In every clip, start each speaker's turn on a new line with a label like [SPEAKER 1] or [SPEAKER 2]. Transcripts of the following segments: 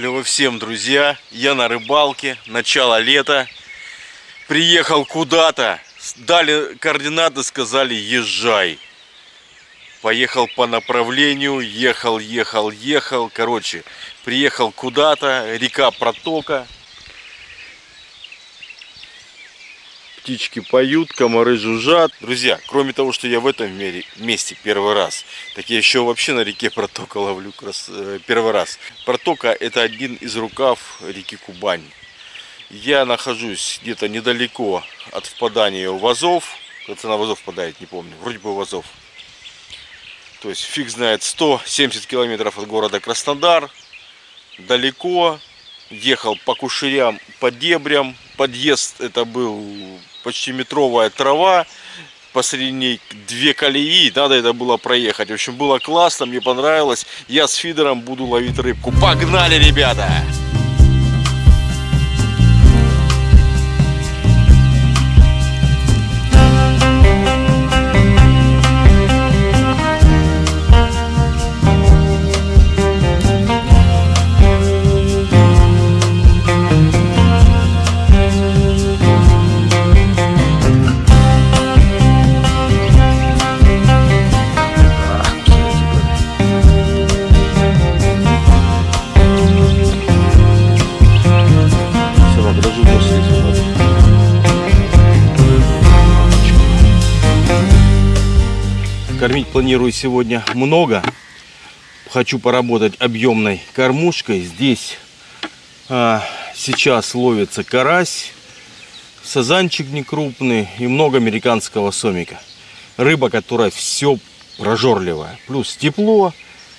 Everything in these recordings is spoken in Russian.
[SPEAKER 1] Клево всем, друзья. Я на рыбалке, начало лета. Приехал куда-то, дали координаты, сказали езжай. Поехал по направлению, ехал, ехал, ехал. Короче, приехал куда-то, река протока. птички поют, комары жужжат. Друзья, кроме того, что я в этом мире, месте первый раз, так я еще вообще на реке протока ловлю крас... Э, первый раз. Протока это один из рукав реки Кубань. Я нахожусь где-то недалеко от впадания у Вазов, Кажется, на Вазов впадает, не помню. Вроде бы в Азов. То есть фиг знает 170 километров от города Краснодар. Далеко. Ехал по кушерям, по дебрям. Подъезд это был почти метровая трава, посреди две колеи, надо это было проехать. В общем, было классно, мне понравилось. Я с фидером буду ловить рыбку. Погнали, Ребята! Кормить планирую сегодня много. Хочу поработать объемной кормушкой. Здесь а, сейчас ловится карась, сазанчик некрупный и много американского сомика. Рыба, которая все прожорливая. Плюс тепло,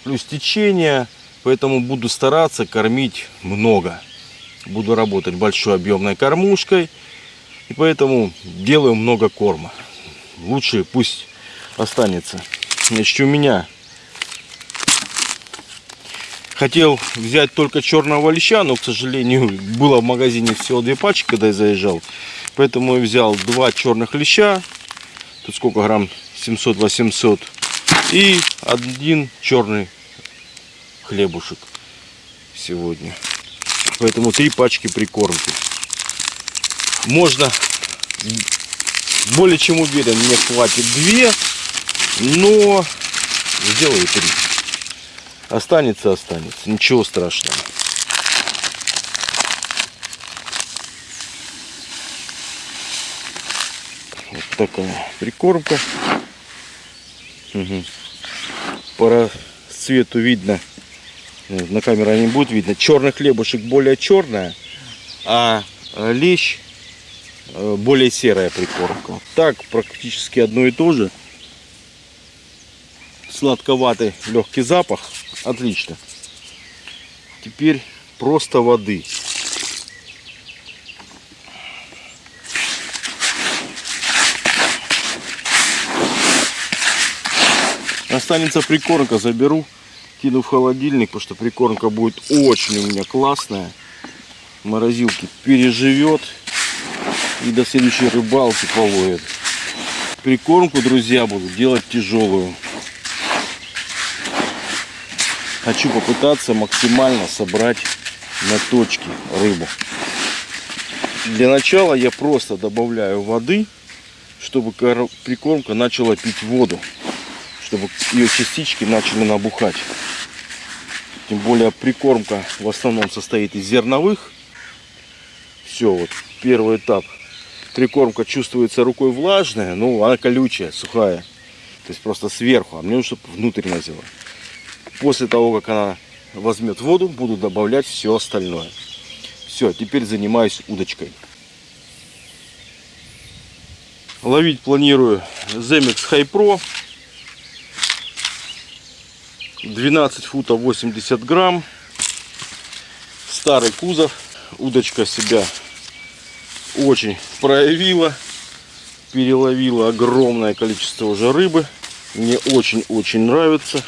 [SPEAKER 1] плюс течение. Поэтому буду стараться кормить много. Буду работать большой объемной кормушкой. И поэтому делаю много корма. Лучше пусть останется. Значит, у меня хотел взять только черного леща, но, к сожалению, было в магазине всего две пачки, когда я заезжал. Поэтому я взял два черных леща, тут сколько грамм, 700-800, и один черный хлебушек сегодня. Поэтому три пачки прикормки. Можно более чем уверен, мне хватит две но сделаю три. Останется, останется. Ничего страшного. Вот такая прикормка. Угу. По цвету видно. Ну, на камеру не будет видно. Черный хлебушек более черная, а лещ э, более серая прикормка. Так практически одно и то же сладковатый легкий запах. Отлично. Теперь просто воды. Останется прикормка, заберу, кину в холодильник, потому что прикормка будет очень у меня классная. Морозилки переживет и до следующей рыбалки половит. Прикормку, друзья, буду делать тяжелую хочу попытаться максимально собрать на точке рыбу. Для начала я просто добавляю воды, чтобы прикормка начала пить воду, чтобы ее частички начали набухать. Тем более прикормка в основном состоит из зерновых. Все, вот первый этап. Прикормка чувствуется рукой влажная, но ну, она колючая, сухая. То есть просто сверху, а мне нужно, чтобы внутрь назела. После того, как она возьмет воду, буду добавлять все остальное. Все, теперь занимаюсь удочкой. Ловить планирую Zemex High Pro. 12 футов 80 грамм. Старый кузов. Удочка себя очень проявила. Переловила огромное количество уже рыбы. Мне очень-очень нравится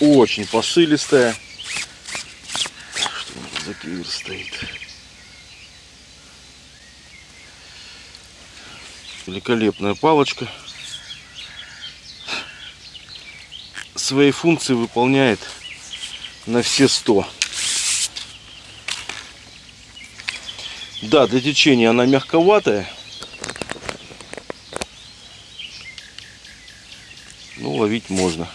[SPEAKER 1] очень посылистая. Что у нас за кивер стоит? Великолепная палочка. Свои функции выполняет на все 100. Да, для течения она мягковатая. Ну, ловить можно.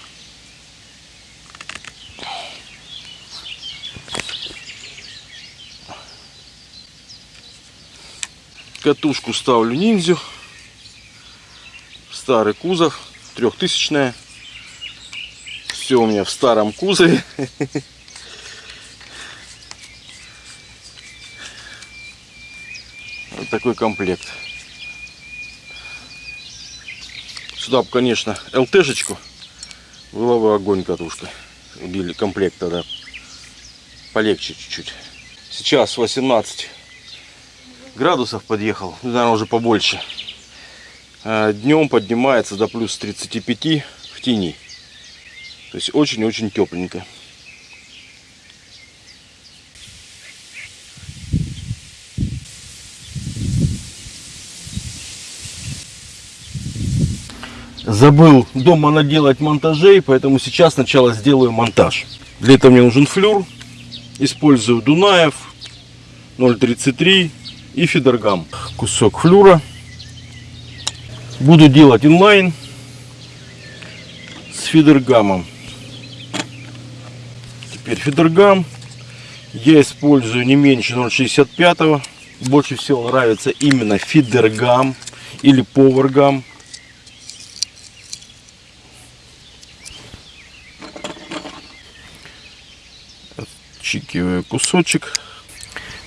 [SPEAKER 1] Катушку ставлю ниндзю. Старый кузов, трехтысячная. Все у меня в старом кузове. Вот такой комплект. Сюда, конечно, ЛТшечку. Была бы огонь катушка. Или комплект тогда полегче чуть-чуть. Сейчас 18 градусов подъехал, ну, наверное, уже побольше. А, Днем поднимается до плюс 35 в тени. То есть очень-очень тепленько. Забыл дома наделать монтажей, поэтому сейчас сначала сделаю монтаж. Для этого мне нужен флюр. Использую Дунаев 033 и фидергам. Кусок флюра. Буду делать инлайн с фидергамом. Теперь фидергам. Я использую не меньше 0,65. Больше всего нравится именно фидергам или повергам. Отчикиваю кусочек.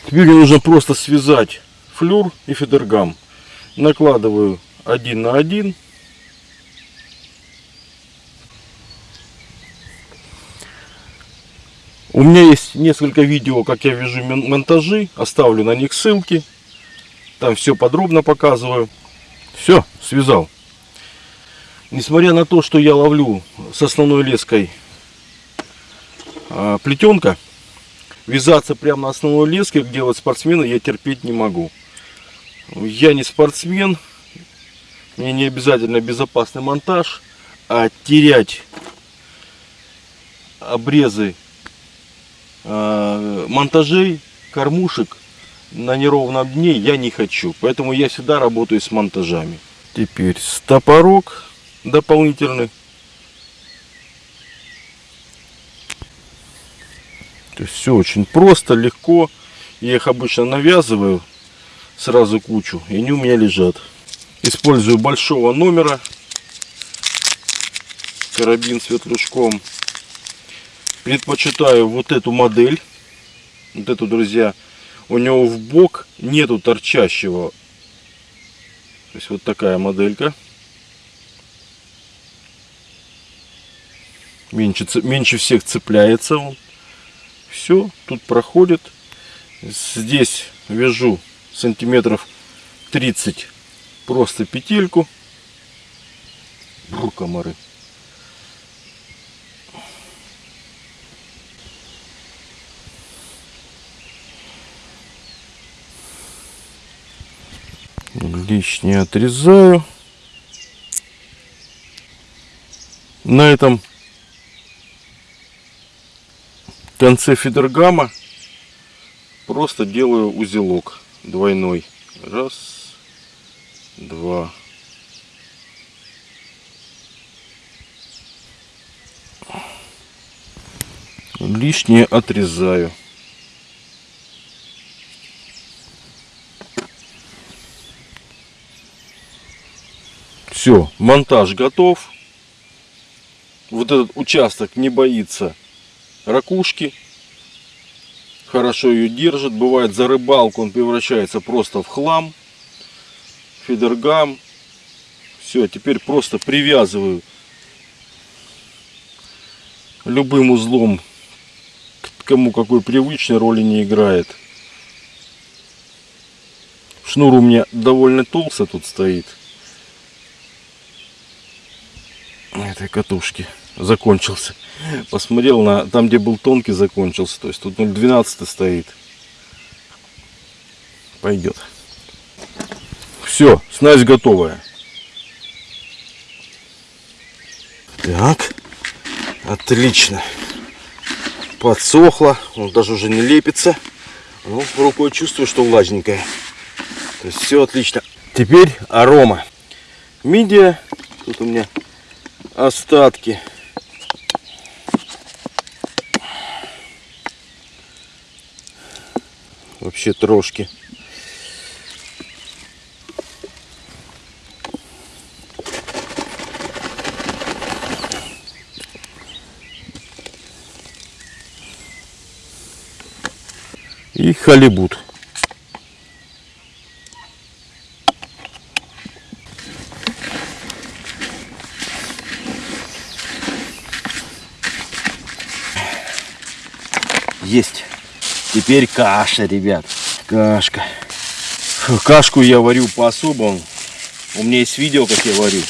[SPEAKER 1] Теперь нужно просто связать флюр и фидергам. Накладываю один на один. У меня есть несколько видео, как я вяжу монтажи. Оставлю на них ссылки. Там все подробно показываю. Все, связал. Несмотря на то, что я ловлю с основной леской а, плетенка, Вязаться прямо на основной леске, как делают спортсмены, я терпеть не могу. Я не спортсмен, мне не обязательно безопасный монтаж, а терять обрезы э, монтажей, кормушек на неровном дне я не хочу. Поэтому я всегда работаю с монтажами. Теперь стопорок дополнительный. То есть все очень просто, легко. Я их обычно навязываю сразу кучу, и они у меня лежат. Использую большого номера, карабин светлячком. Предпочитаю вот эту модель, вот эту, друзья. У него в бок нету торчащего. То есть вот такая моделька. Меньше, меньше всех цепляется он. Все, тут проходит. Здесь вяжу сантиметров 30 просто петельку. Бру, комары. Лишнее отрезаю. На этом в конце фидергама просто делаю узелок двойной. Раз, два. Лишнее отрезаю. Все, монтаж готов. Вот этот участок не боится ракушки. Хорошо ее держит. Бывает за рыбалку он превращается просто в хлам. Фидергам. Все, теперь просто привязываю любым узлом кому какой привычный роли не играет. Шнур у меня довольно толстый тут стоит. На этой катушке закончился. Посмотрел на там, где был тонкий, закончился. То есть тут 0,12 стоит. Пойдет. Все, снасть готовая. Так, отлично. подсохло, он даже уже не лепится. Ну, рукой чувствую, что влажненькая. То есть все отлично. Теперь арома. Мидия. Тут у меня остатки. ще трошки. И халибут. теперь каша, ребят. Кашка. Фу, кашку я варю по-особому. У меня есть видео, как я варю.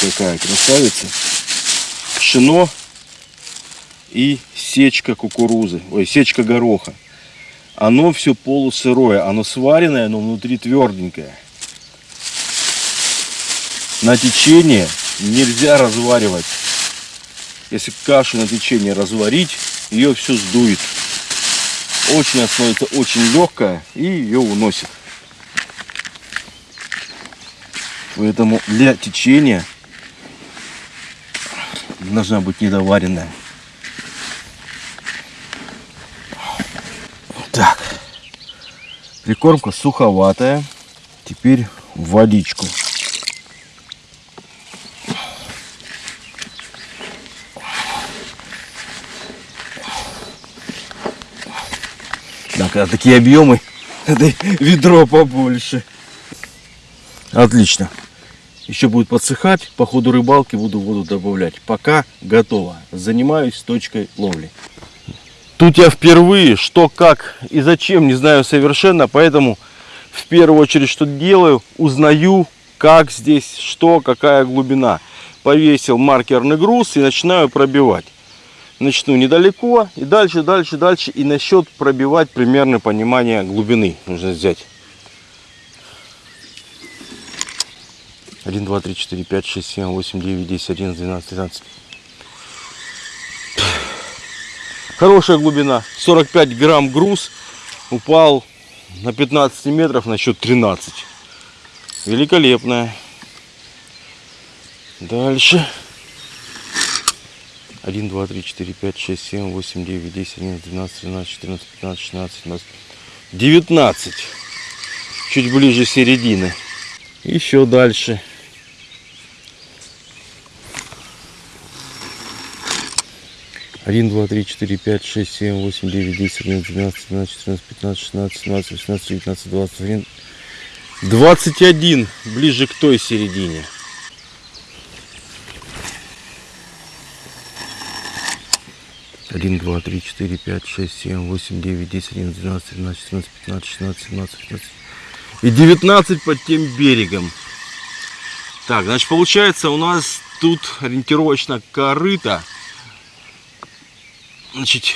[SPEAKER 1] Какая красавица. Пшено и сечка кукурузы. Ой, сечка гороха. Оно все полусырое. Оно сваренное, но внутри тверденькое. На течение нельзя разваривать. Если кашу на течение разварить, ее все сдует. Очень она становится очень легкая и ее уносит. Поэтому для течения должна быть недоваренная. Так, прикормка суховатая. Теперь водичку. А такие объемы, это ведро побольше. Отлично. Еще будет подсыхать, по ходу рыбалки буду воду добавлять. Пока готово. Занимаюсь точкой ловли. Тут я впервые, что, как и зачем, не знаю совершенно, поэтому в первую очередь что делаю, узнаю, как здесь, что, какая глубина. Повесил маркерный груз и начинаю пробивать начну недалеко и дальше, дальше, дальше. И насчет пробивать примерное понимание глубины нужно взять. 1, 2, 3, 4, 5, 6, 7, 8, 9, 10, 11, 12, 13. Хорошая глубина. 45 грамм груз упал на 15 метров на счет 13. Великолепная. Дальше. 1, 2, 3, 4, 5, 6, 7, 8, 9, 10, 11, 12, 13, 14, 15, 16, 17, 19. Чуть ближе середины. Еще дальше. Один, два, три, четыре, пять, шесть, семь, восемь, девять, десять, одиннадцать, двенадцать, тринадцать, четырнадцать, пятнадцать, шестнадцать, семнадцать, восемнадцать, девятнадцать, двадцать один. Двадцать один ближе к той середине. 1, 2, 3, 4, 5, 6, 7, 8, 9, 10, 11, 12, 13, 14, 15, 16, 17, 18 и 19 под тем берегом. Так, значит, получается у нас тут ориентировочно корыто. Значит,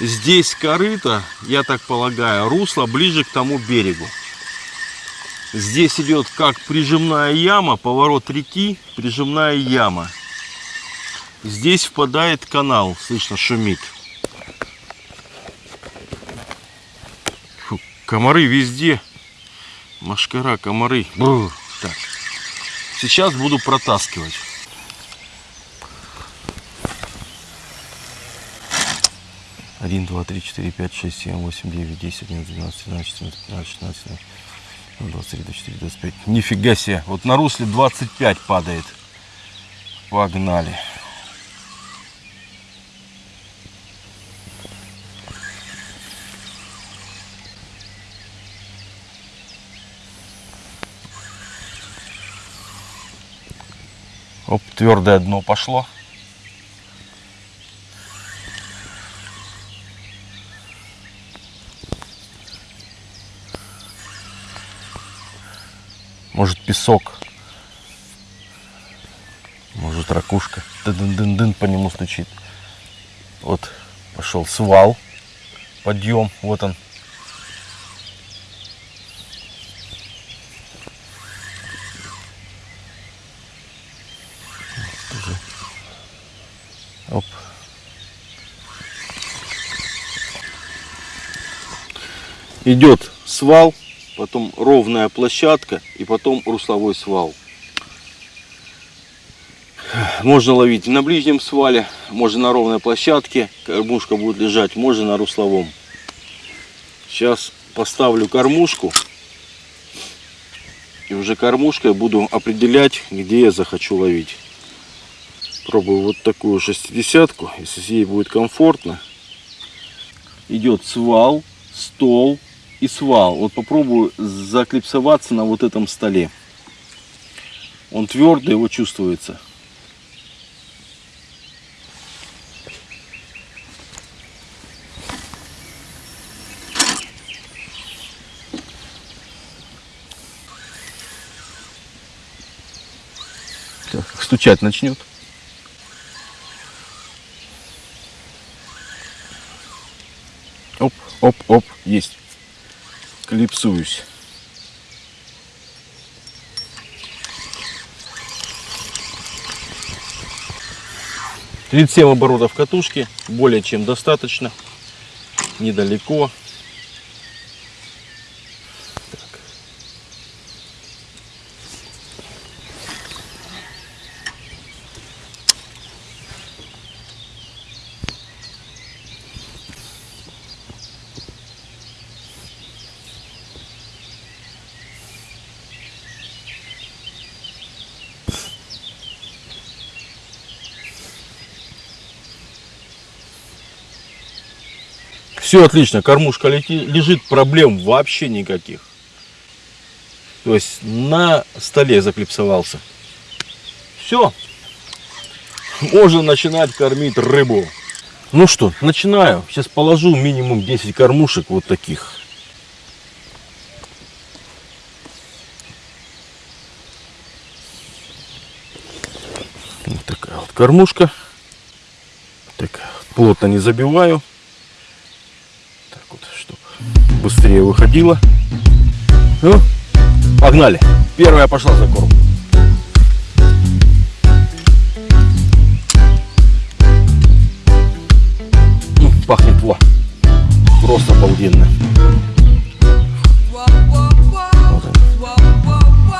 [SPEAKER 1] здесь корыто, я так полагаю, русло ближе к тому берегу. Здесь идет как прижимная яма, поворот реки, прижимная яма. Здесь впадает канал, слышно, шумит. Фу, комары везде. Машкара, комары. Бррр. Так. Сейчас буду протаскивать. Один, два, три, четыре, пять, шесть, семь, восемь, девять, десять, одиннадцать, двенадцать, тринадцать, четырнадцать, пятнадцать, шестнадцать, двадцать двадцать четыре, двадцать пять. Нифига себе! Вот на русле двадцать пять падает. Погнали! Оп, твердое дно пошло. Может песок. Может ракушка. Дын-дын-дын по нему стучит. Вот пошел свал. Подъем. Вот он идет свал, потом ровная площадка и потом русловой свал. Можно ловить на ближнем свале, можно на ровной площадке, кормушка будет лежать, можно на русловом. Сейчас поставлю кормушку и уже кормушкой буду определять, где я захочу ловить. Пробую вот такую шестидесятку, если ей будет комфортно. Идет свал, стол, и свал. Вот попробую заклипсоваться на вот этом столе. Он твердый, его чувствуется. Так, стучать начнет. Оп, оп, оп, есть клипсуюсь. Тридцать семь оборотов катушки более чем достаточно, недалеко. Все отлично, кормушка лежит, проблем вообще никаких. То есть на столе заклипсовался. Все. Можно начинать кормить рыбу. Ну что, начинаю. Сейчас положу минимум 10 кормушек вот таких. Вот такая вот кормушка. Так, плотно не забиваю. быстрее выходила. Ну, погнали. Первая пошла за корм. Ну, пахнет во. Просто обалденно.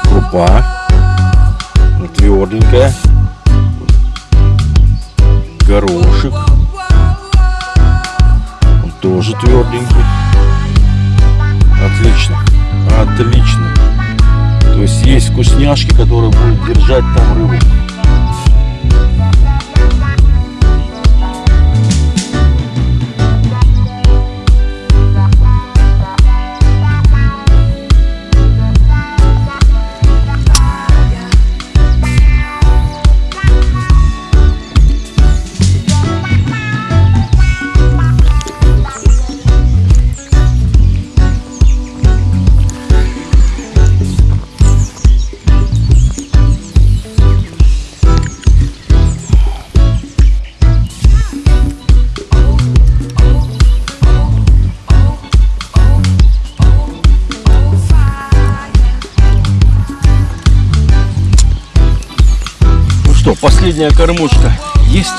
[SPEAKER 1] Крупа. последняя кормушка есть.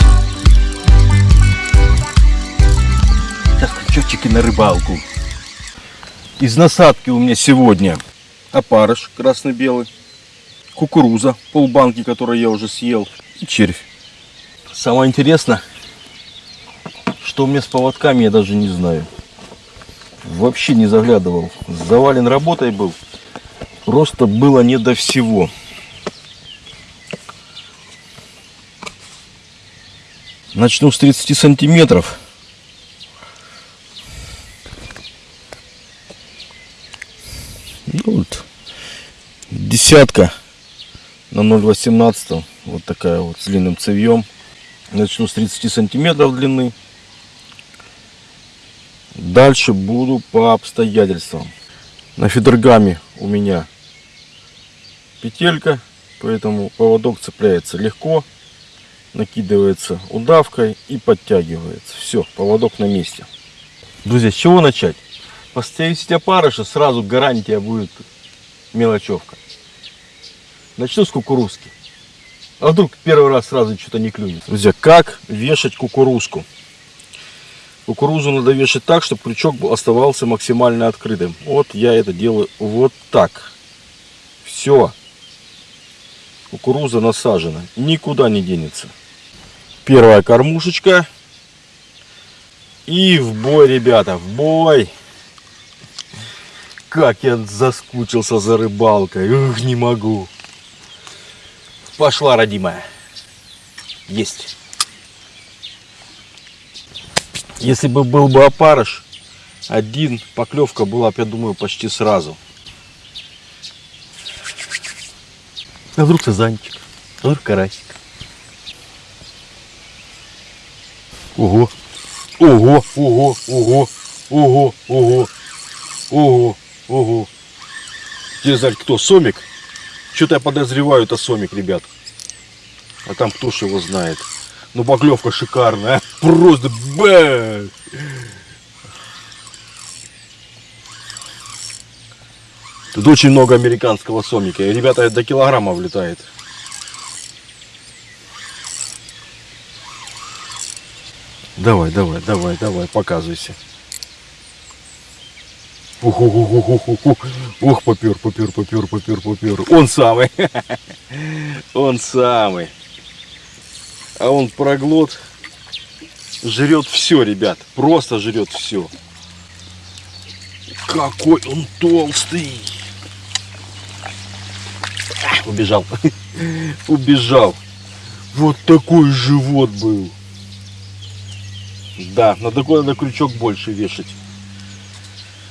[SPEAKER 1] Так, счетчики на рыбалку. Из насадки у меня сегодня опарыш красно-белый, кукуруза, полбанки, которую я уже съел, и червь. Самое интересное, что у меня с поводками, я даже не знаю. Вообще не заглядывал. Завален работой был. Просто было не до всего. Начну с 30 сантиметров. Ну, вот, десятка на 0,18. Вот такая вот с длинным цевьем. Начну с 30 сантиметров длины. Дальше буду по обстоятельствам. На фидергаме у меня петелька, поэтому поводок цепляется легко накидывается удавкой и подтягивается. Все, поводок на месте. Друзья, с чего начать? Поставите опарыша, сразу гарантия будет мелочевка. Начну с кукурузки. А вдруг первый раз сразу что-то не клюнет. Друзья, как вешать кукурузку? Кукурузу надо вешать так, чтобы крючок оставался максимально открытым. Вот я это делаю вот так. Все. Кукуруза насажена. Никуда не денется. Первая кормушечка. И в бой, ребята, в бой. Как я заскучился за рыбалкой. Ух, не могу. Пошла, родимая. Есть. Если бы был бы опарыш, один, поклевка была я думаю, почти сразу. А вдруг сазанчик, а вдруг карась. Ого. Ого, ого, ого, ого, ого, ого, ого. Дизель кто? Сомик? Что-то я подозреваю, это Сомик, ребят. А там кто ж его знает. Ну, баглевка шикарная. А? Просто бэ! Тут очень много американского сомика. И, ребята, до килограмма влетает. Давай, давай, давай, давай, показывайся. Ух, ух, ух, ух, ух, ух, ух, попер, попер, попер, попер, попер. Он самый. Он самый. А он проглот. Жрет все, ребят. Просто жрет все. Какой он толстый. Убежал. Убежал. Вот такой живот был. Да, на такой надо крючок больше вешать.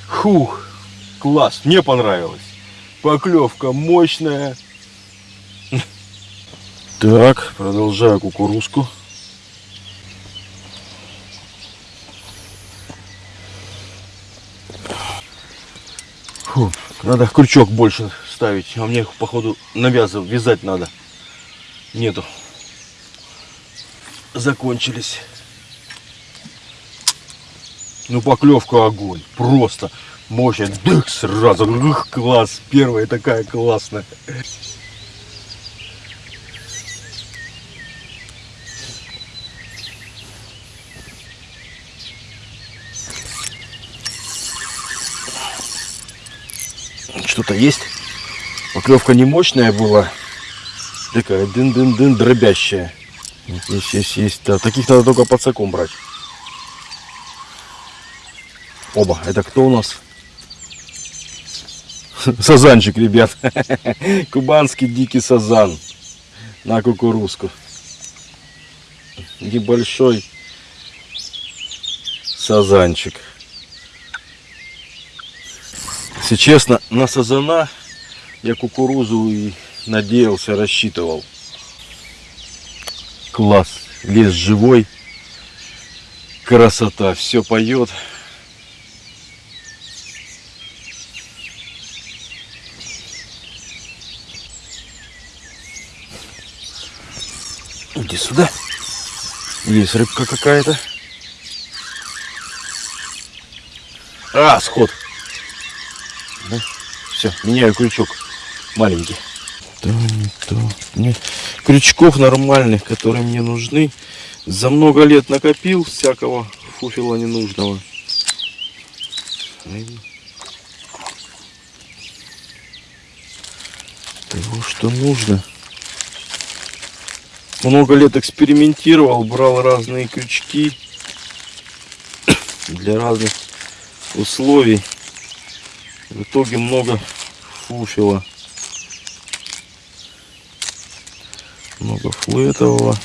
[SPEAKER 1] Фух, класс, мне понравилось. Поклевка мощная. Так, продолжаю кукурузку. Фу, надо крючок больше ставить, а мне их, походу, навязывать, вязать надо. Нету. Закончились. Ну, поклевка огонь. Просто мощь. Дых сразу. Ух, класс. Первая такая классная. Что-то есть. Поклевка не мощная была. Такая дын-дын-дын дробящая. Есть, есть, есть. Да, таких надо только под саком брать. Оба, это кто у нас? Сазанчик, ребят. Кубанский дикий сазан на кукурузку. Небольшой сазанчик. Если честно, на сазана я кукурузу и надеялся, рассчитывал. Класс, лес живой, красота, все поет. Иди сюда. Есть рыбка какая-то. А, сход. Да? Все, меняю крючок. Маленький. То, не то. Нет. Крючков нормальных, которые мне нужны. За много лет накопил всякого фуфила ненужного. Того, что нужно много лет экспериментировал, брал разные крючки для разных условий. В итоге много фуфила. Много флетового.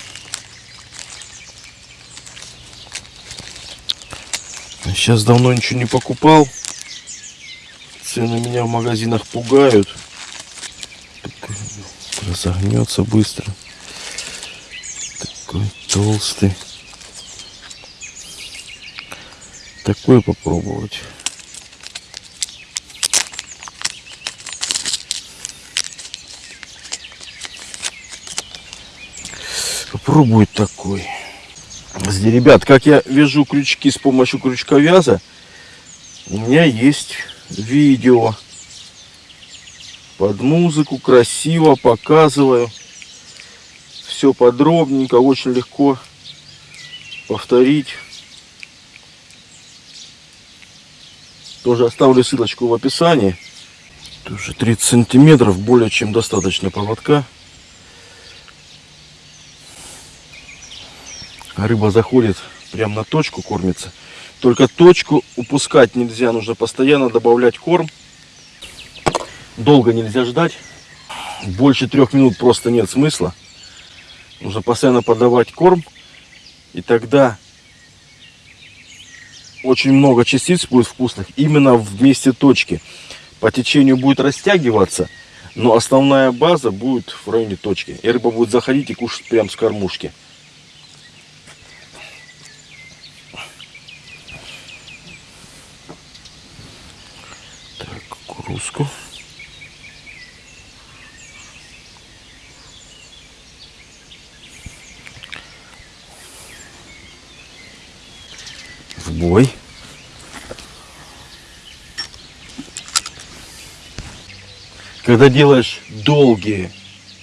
[SPEAKER 1] Сейчас давно ничего не покупал. Цены меня в магазинах пугают. Разогнется быстро такой толстый. Такой попробовать. Попробую такой. Ребят, как я вяжу крючки с помощью крючковяза, у меня есть видео под музыку, красиво показываю все подробненько, очень легко повторить. Тоже оставлю ссылочку в описании. Тоже 30 сантиметров, более чем достаточно поводка. А рыба заходит прямо на точку, кормится. Только точку упускать нельзя, нужно постоянно добавлять корм. Долго нельзя ждать. Больше трех минут просто нет смысла. Нужно постоянно подавать корм. И тогда очень много частиц будет вкусных именно в месте точки. По течению будет растягиваться, но основная база будет в районе точки. И рыба будет заходить и кушать прямо с кормушки. Так, кукурузку. собой. Когда делаешь долгие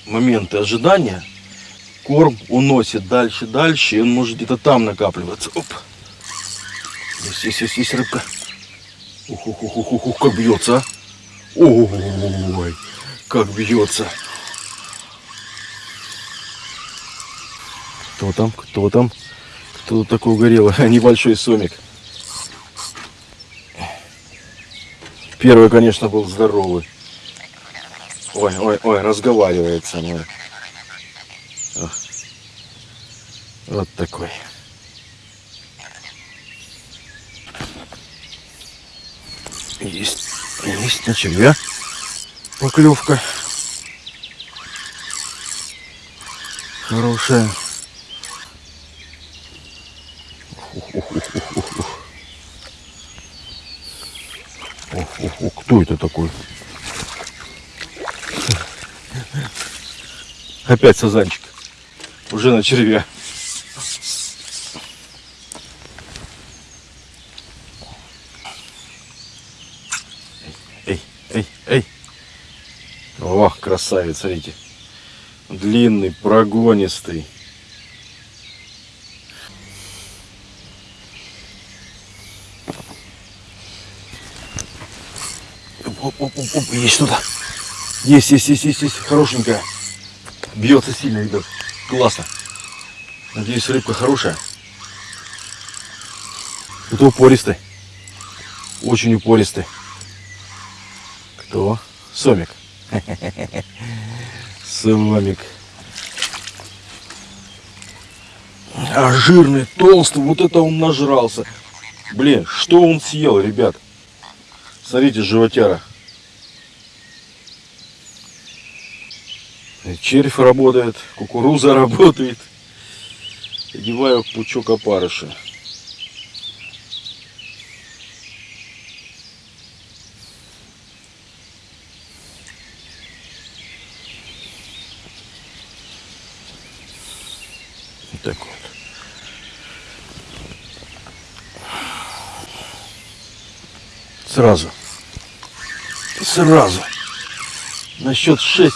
[SPEAKER 1] моменты ожидания, корм уносит дальше, дальше, и он может где-то там накапливаться. Оп! Есть, есть, есть, есть рыбка. Ух, ух, ух, ух, ух, как бьется, а? Ой, как бьется. Кто там, кто там? Кто такой угорело? Небольшой сомик. Первый, конечно, был здоровый. Ой, ой, ой, разговаривает со мной. вот такой. Есть, есть на червя поклевка. Хорошая. Ух, ух, ух, ух. ох, ох, ох, кто это такой? Опять сазанчик. Уже на червя. Эй, эй, эй. Ох, красавец, смотрите. Длинный, прогонистый. Оп, оп, оп, оп, есть что-то. Есть, есть, есть, есть, есть, хорошенькая. Бьется сильно, ребят. Классно. Надеюсь, рыбка хорошая. Кто упористый? Очень упористый. Кто? Сомик. Сомик. А жирный, толстый, вот это он нажрался. Блин, что он съел, ребят? Смотрите, животяра. червь работает, кукуруза работает. Одеваю пучок опарыша. так вот. Сразу. Сразу. На счет шесть.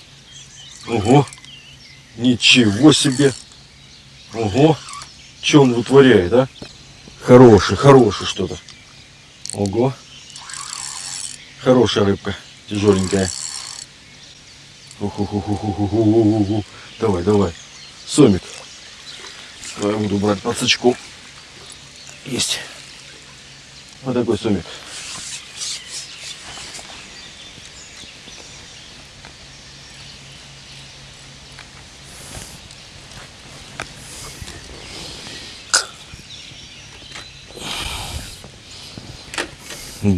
[SPEAKER 1] Ого! Ничего себе! Ого! Что он вытворяет, а? Хороший, хороший что-то. Ого! Хорошая рыбка, тяжеленькая. Давай, давай. Сомик. Я буду брать под сачку. Есть. Вот такой сомик.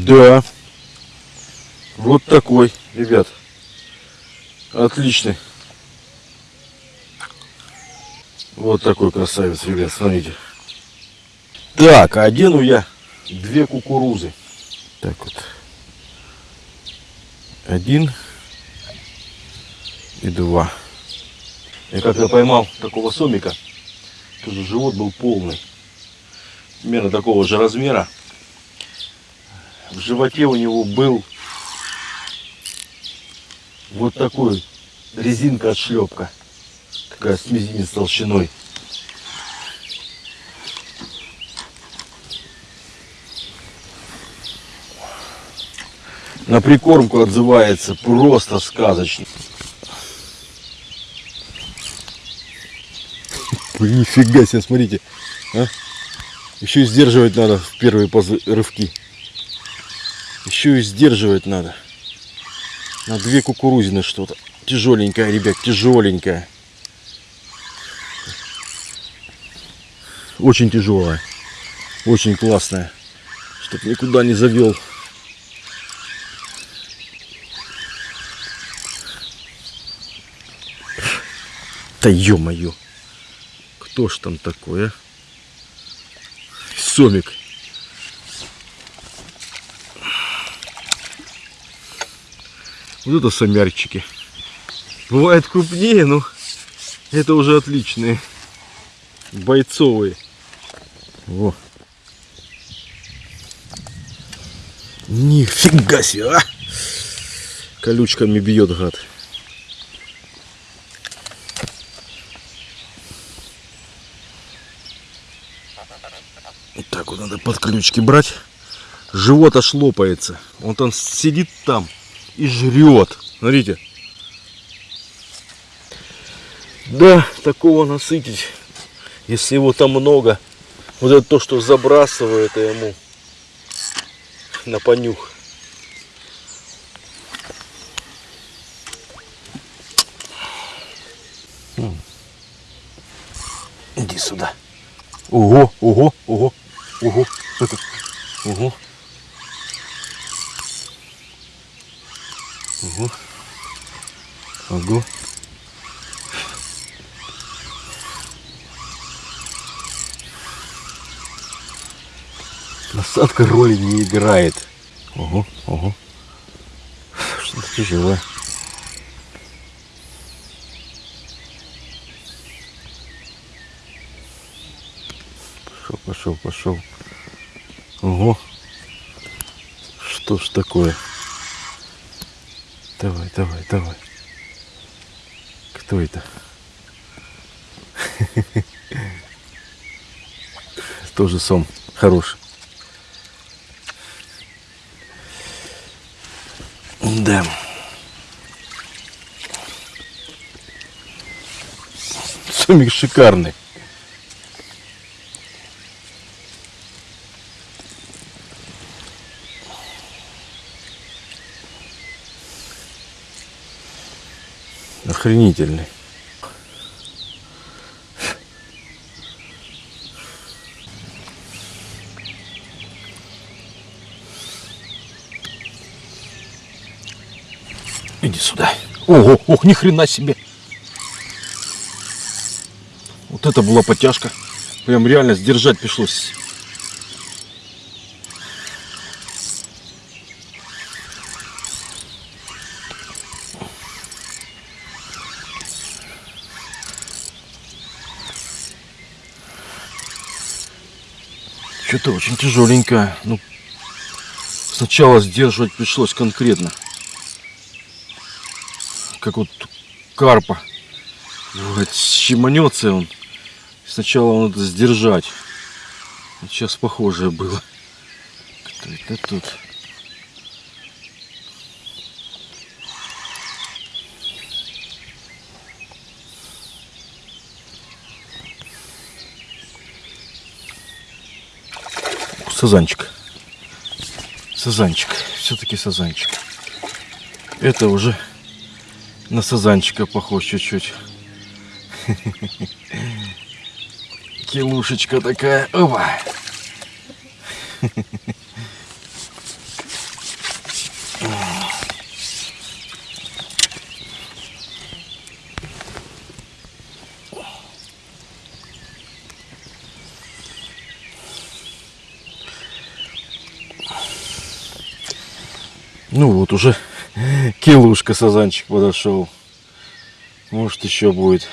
[SPEAKER 1] Да. Вот такой, ребят. Отличный. Вот такой красавец, ребят, смотрите. Так, а одену я две кукурузы. Так вот. Один и два. Я когда поймал такого сомика, тоже живот был полный. Примерно такого же размера животе у него был вот такой резинка от шлепка. Такая с мизинец толщиной. На прикормку отзывается просто сказочно. Нифига себе, смотрите. А? Еще и сдерживать надо в первые рывки. Еще и сдерживать надо. На две кукурузины что-то. Тяжеленькая, ребят, тяжеленькая. Очень тяжелая. Очень классная. Чтоб никуда не завел. Да ё-моё! Кто ж там такое? А? Сомик. Вот это самярчики. Бывает крупнее, но это уже отличные. Бойцовые. Во. Нифига себе, а! Колючками бьет гад. Вот так вот надо под колючки брать. Живот аж лопается. Он там сидит там и жрет. Смотрите. Да, такого насытить, если его там много. Вот это то, что забрасывает ему на понюх. Иди сюда. Ого, ого, ого, ого. Ого. Ого. Насадка роли не играет. Ого, ого. Что-то тяжелое. Пошел, пошел, пошел. Ого. Что ж такое? Давай, давай, давай. Кто это? Тоже сом хороший. Да. Сомик шикарный. охренительный. Иди сюда. Ого, ох, ни хрена себе. Вот это была потяжка. Прям реально сдержать пришлось. Что-то очень тяжеленькая. Ну, сначала сдерживать пришлось конкретно. Как вот карпа. Вот, щеманется он. Сначала надо сдержать. Сейчас похожее было. Кто это тут? Сазанчик. Сазанчик. Все-таки сазанчик. Это уже на сазанчика похож чуть-чуть. Килушечка такая. Опа! Килушка сазанчик подошел. Может еще будет.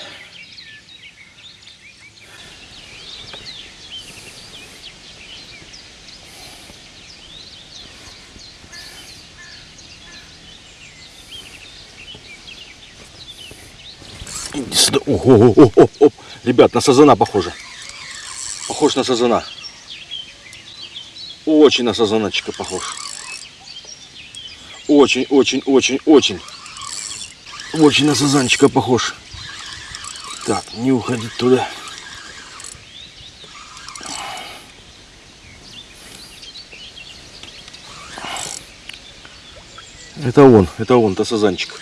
[SPEAKER 1] Иди сюда. О, о, о, о, о. Ребят, на сазана похоже. Похож на сазана. Очень на сазаночка похож очень-очень-очень-очень. Очень на сазанчика похож. Так, не уходить туда. Это он, это он, то сазанчик.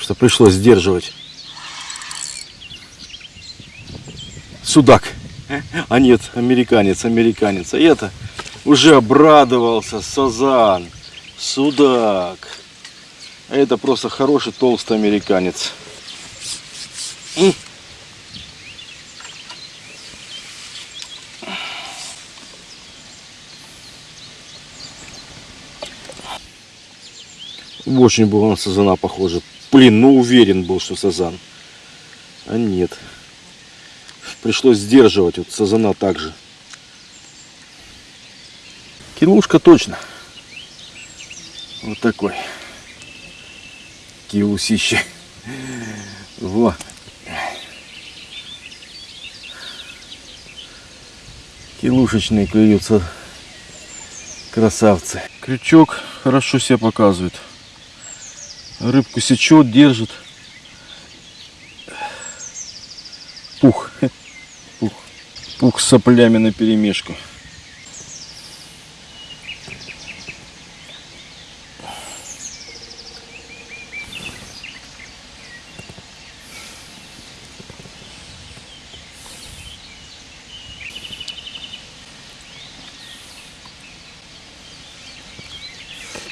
[SPEAKER 1] Что пришлось сдерживать. судак. А нет, американец, американец. А это уже обрадовался. Сазан, судак. А это просто хороший толстый американец. Очень был на сазана похоже. Блин, ну уверен был, что сазан. А нет пришлось сдерживать. Вот сазана также. Килушка точно. Вот такой. Киусище. Вот. Килушечные клюются красавцы. Крючок хорошо себя показывает. Рыбку сечет, держит. Пух. Пух с соплями на перемешку.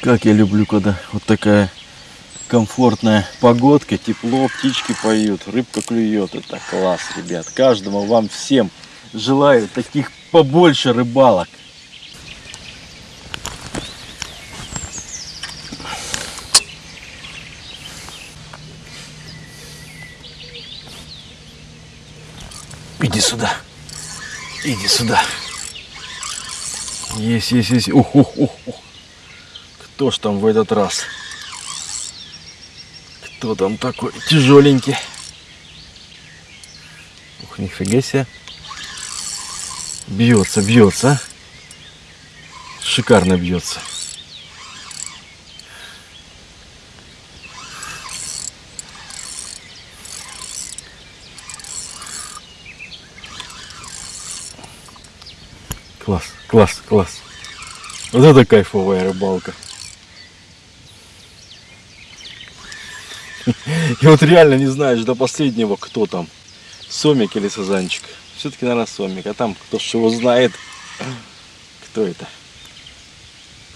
[SPEAKER 1] Как я люблю, когда вот такая комфортная погодка, тепло, птички поют, рыбка клюет. Это класс, ребят. Каждому вам всем Желаю таких побольше рыбалок. Иди сюда. Иди сюда. Есть, есть, есть. Ух, ух, ух, ух. Кто ж там в этот раз? Кто там такой тяжеленький? Ух, нифига себе. Бьется, бьется. А? Шикарно бьется. Класс, класс, класс. Вот это кайфовая рыбалка. И вот реально не знаешь до последнего, кто там. Сомик или сазанчик. Все-таки, наверное, сомик. А там кто что узнает, кто это?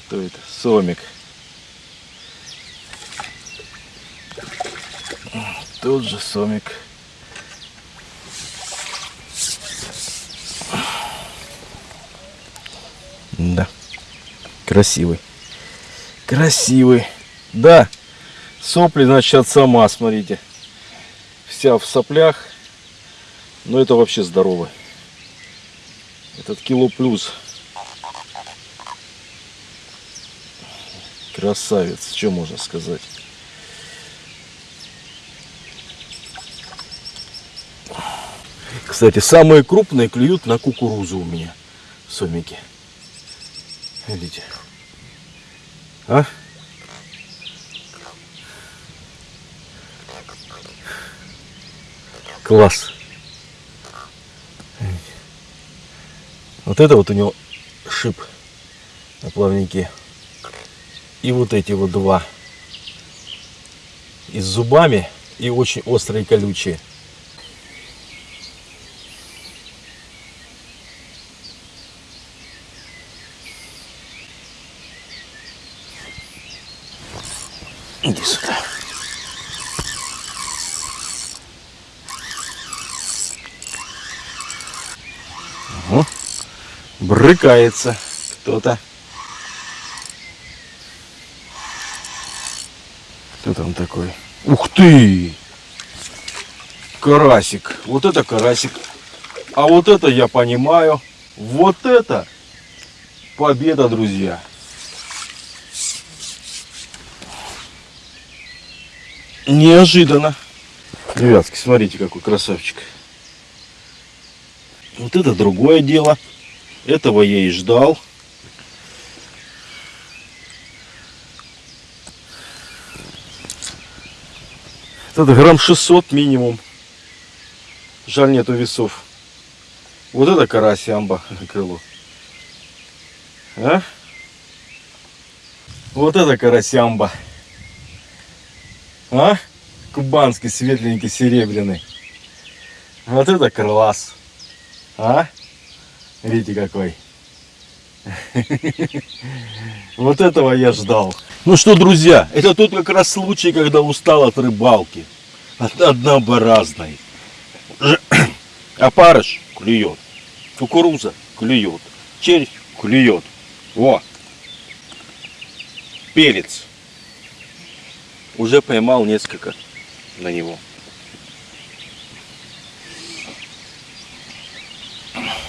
[SPEAKER 1] Кто это? Сомик. Тут же сомик. Да. Красивый. Красивый. Да. Сопли, значит, от сама, смотрите. Вся в соплях. Но ну, это вообще здорово. Этот кило плюс. Красавец, что можно сказать. Кстати, самые крупные клюют на кукурузу у меня сомики. Видите? А? Класс. Вот это вот у него шип на плавнике. И вот эти вот два. И с зубами, и очень острые колючие. Иди сюда. брыкается кто-то. Кто там такой? Ух ты! Карасик. Вот это карасик. А вот это я понимаю. Вот это победа, друзья. Неожиданно. Ребятки, смотрите, какой красавчик. Вот это другое дело. Этого я и ждал. Это грамм 600 минимум. Жаль, нету весов. Вот это карасямба крыло. А? Вот это карасямба. А? Кубанский, светленький, серебряный. Вот это крылас. А? Видите, какой. Вот этого я ждал. Ну что, друзья, это тут как раз случай, когда устал от рыбалки. От однообразной. Опарыш клюет. Кукуруза клюет. Червь клюет. Во! Перец. Уже поймал несколько на него.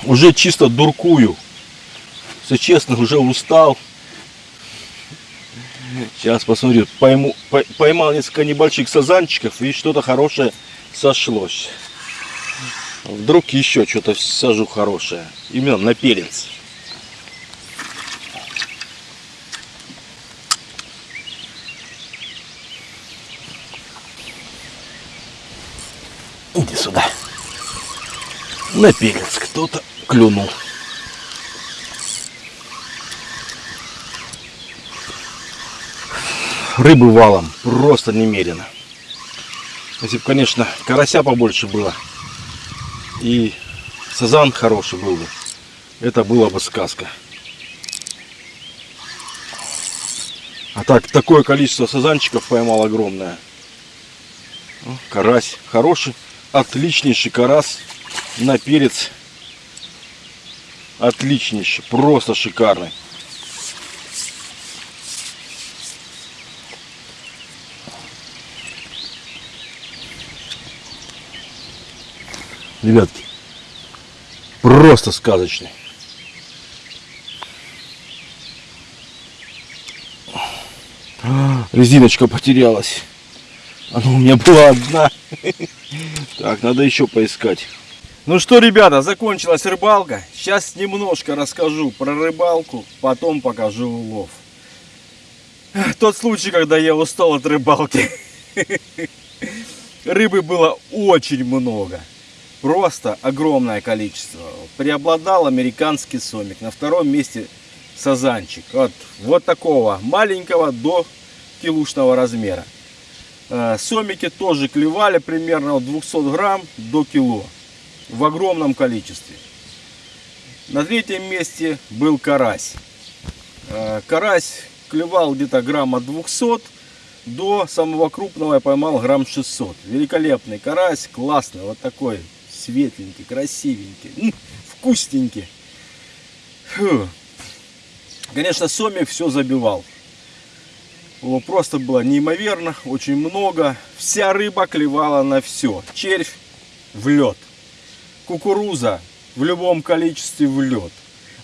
[SPEAKER 1] уже чисто дуркую. Все честно, уже устал. Сейчас посмотрю. Пойму, поймал несколько небольших сазанчиков и что-то хорошее сошлось. Вдруг еще что-то сажу хорошее. Именно на перец. Иди сюда. На перец кто-то клюнул. Рыбы валом, просто немерено. Если бы, конечно, карася побольше было и сазан хороший был бы, это была бы сказка. А так, такое количество сазанчиков поймал огромное. Карась хороший, отличнейший карась на перец отличнейший, просто шикарный. Ребятки, просто сказочный. резиночка потерялась. Она у меня была одна. Так, надо еще поискать. Ну что, ребята, закончилась рыбалка. Сейчас немножко расскажу про рыбалку, потом покажу улов. Тот случай, когда я устал от рыбалки. Рыбы было очень много. Просто огромное количество. Преобладал американский сомик. На втором месте сазанчик. От вот такого маленького до килушного размера. Э, сомики тоже клевали примерно от 200 грамм до кило в огромном количестве. На третьем месте был карась. Э, карась клевал где-то грамма 200, до самого крупного я поймал грамм 600. Великолепный карась, классный, вот такой светленький, красивенький, вкусненький. Фу. Конечно, сомик все забивал. Его просто было неимоверно, очень много. Вся рыба клевала на все. Червь в лед кукуруза в любом количестве в лед,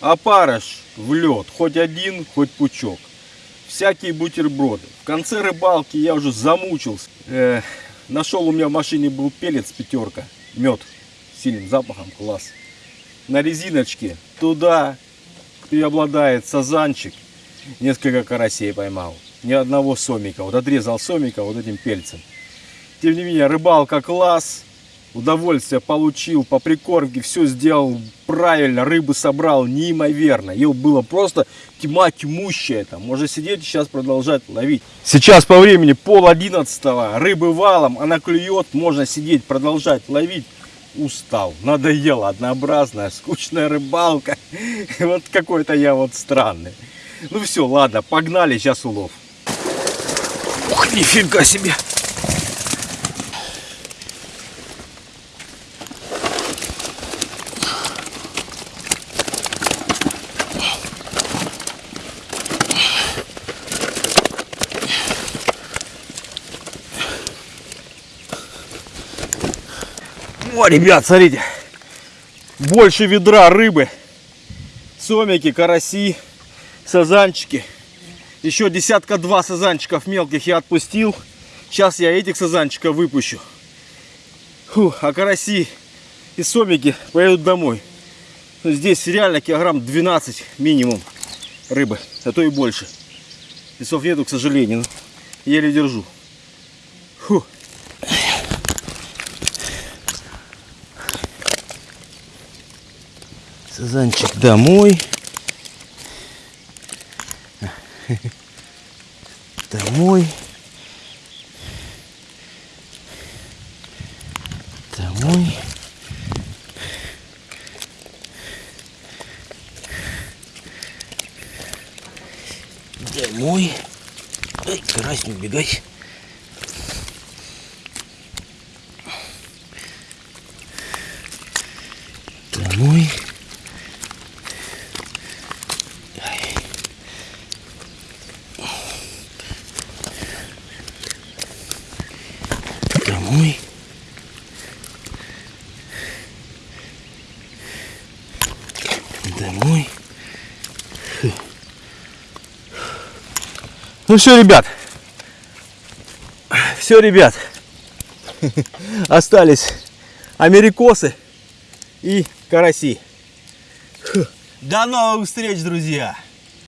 [SPEAKER 1] а опарыш в лед, хоть один, хоть пучок, всякие бутерброды. В конце рыбалки я уже замучился. Э, нашел у меня в машине был пелец пятерка, мед сильным запахом, класс. На резиночке туда преобладает сазанчик, несколько карасей поймал, ни одного сомика. Вот отрезал сомика вот этим пельцем. Тем не менее, рыбалка класс, удовольствие получил, по прикормке все сделал правильно, рыбы собрал неимоверно. Ее было просто тьма тьмущая. Там. Можно сидеть и сейчас продолжать ловить. Сейчас по времени пол одиннадцатого, рыбы валом, она клюет, можно сидеть, продолжать ловить. Устал, надоело, однообразная, скучная рыбалка. Вот какой-то я вот странный. Ну все, ладно, погнали, сейчас улов. Ох, нифига себе! О, ребят, смотрите. Больше ведра рыбы. Сомики, караси, сазанчики. Еще десятка-два сазанчиков мелких я отпустил. Сейчас я этих сазанчиков выпущу. Фух, а караси и сомики поедут домой. Ну, здесь реально килограмм 12 минимум рыбы, а то и больше. Весов нету, к сожалению. Еле держу. Фух. Казанчик домой. Домой. Домой. Домой. Ай, карась, не убегай. Ну все, ребят. Все, ребят. Остались америкосы и караси. До новых встреч, друзья!